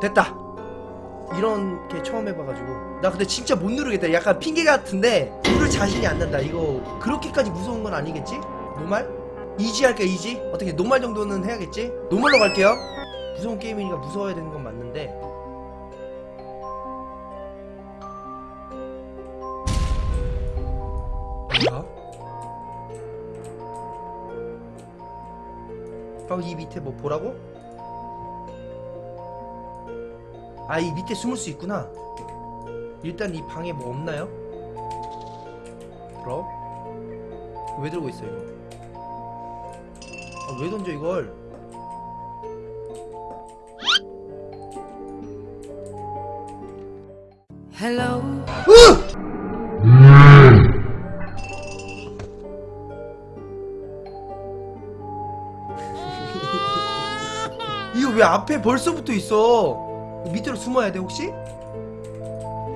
됐다 이런 게 처음 해봐가지고 나 근데 진짜 못 누르겠다 약간 핑계 같은데 누를 자신이 안 난다 이거 그렇게까지 무서운 건 아니겠지? normal? easy 할까 easy? 어떻게 normal 정도는 해야겠지? normal로 갈게요 무서운 게임이니까 무서워야 되는 건 맞는데 뭐야? 어, 이 밑에 뭐 보라고? 아, 이 밑에 숨을 수 있구나. 일단 이 방에 뭐 없나요? 그럼? 왜 들고 있어, 이거? 아, 왜 던져, 이걸? Hello. 이거 왜 앞에 벌써부터 있어? 밑으로 숨어야 돼, 혹시?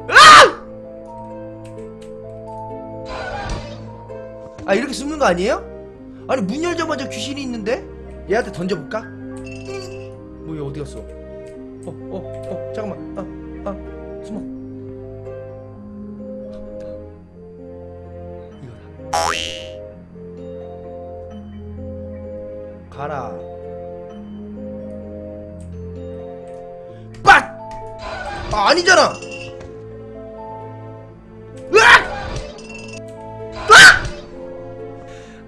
아! 아, 이렇게 숨는 거 아니에요? 아니, 문 열자마자 귀신이 있는데? 얘한테 던져볼까? 뭐, 얘 어디 갔어? 어, 어, 어, 잠깐만. 아, 아, 아, 아니잖아! 으악!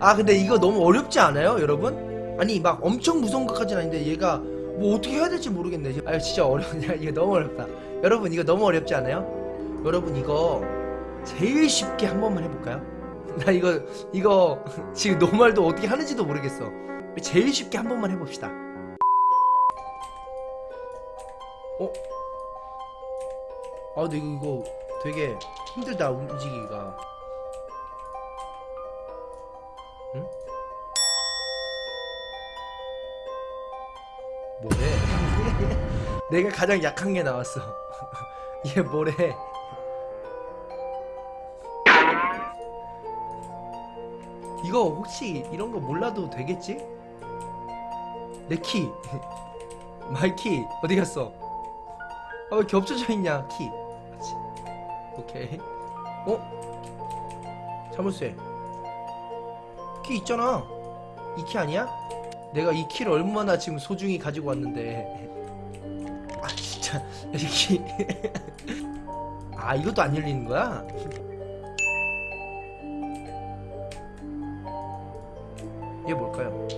아, 근데 이거 너무 어렵지 않아요, 여러분? 아니, 막 엄청 무서운 것까지는 아닌데 얘가 뭐 어떻게 해야 될지 모르겠네. 아, 진짜 어려운데. 이거 너무 어렵다. 여러분, 이거 너무 어렵지 않아요? 여러분, 이거 제일 쉽게 한 번만 해볼까요? 나 이거, 이거 지금 노말도 어떻게 하는지도 모르겠어. 제일 쉽게 한 번만 해봅시다. 어? 아 근데 이거, 되게 힘들다 움직이기가 응? 뭐래? 내가 가장 약한 게 나왔어 얘 뭐래? 이거 혹시 이런 거 몰라도 되겠지? 내 키 my key 어디 갔어? 아, 왜 겹쳐져 있냐, 키. 오케이. 어? 자물쇠. 키 있잖아. 이 키 아니야? 내가 이 키를 얼마나 지금 소중히 가지고 왔는데. 아, 진짜. 이 키. 아, 이것도 안 열리는 거야? 얘 뭘까요?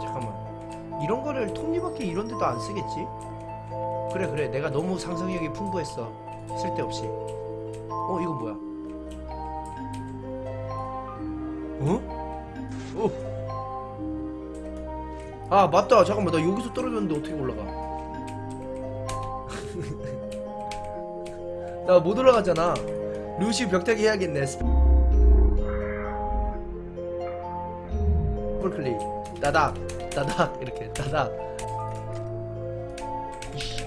잠깐만. 이런 거를 톱니바퀴 이런 데도 안 쓰겠지? 그래 그래 내가 너무 상상력이 풍부했어 쓸데없이. 어 이거 뭐야? 어? 어? 아 맞다. 잠깐만 나 여기서 떨어졌는데 어떻게 올라가? 나 못 올라가잖아. 루시 벽타기 해야겠네. 더블클릭 따닥 따닥 이렇게 따닥.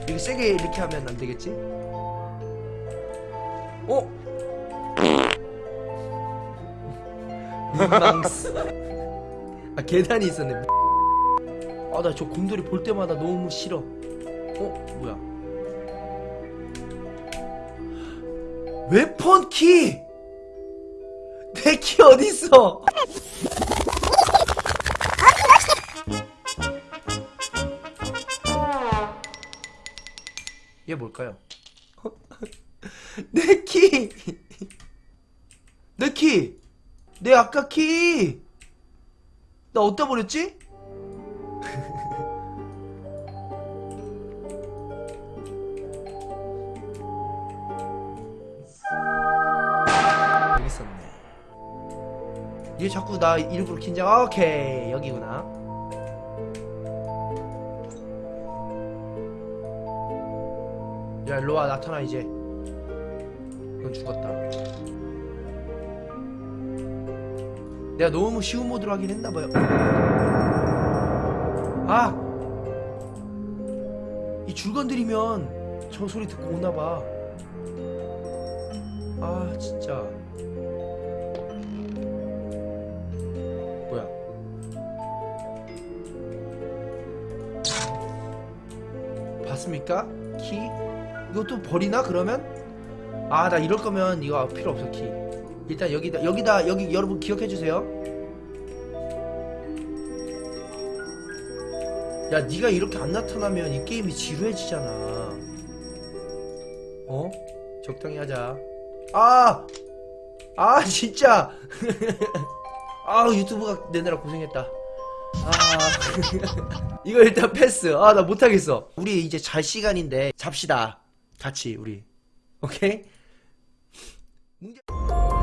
이거 세게 이렇게 하면 안 되겠지? 어? 민망스. 아 계단이 있었네. 아 나 저 곰돌이 볼 때마다 너무 싫어. 어 뭐야? 웨폰 키. 내 키 어디 있어? 얘 뭘까요? 내 키! 내 키! 내 아까 키! 나 어디다 버렸지? 여기 있었네. 얘 자꾸 나 일부러 긴장, 아, 오케이. 여기구나. 야 일로와 나타나 이제 넌 죽었다 내가 너무 쉬운 모드로 하긴 했나봐요 아! 이 줄 건드리면 저 소리 듣고 오나봐 아 진짜 뭐야 봤습니까? 키 이것도 버리나 그러면? 아 나 이럴 거면 이거 필요 없어 키. 일단 여기다 여기다 여기 여러분 기억해 주세요. 야 네가 이렇게 안 나타나면 이 게임이 지루해지잖아. 어? 적당히 하자. 아! 아 진짜! 아 유튜브가 내느라 고생했다. 아. 이거 일단 패스. 아 나 못하겠어. 우리 이제 잘 시간인데 잡시다. 같이 우리. 오케이? 문제...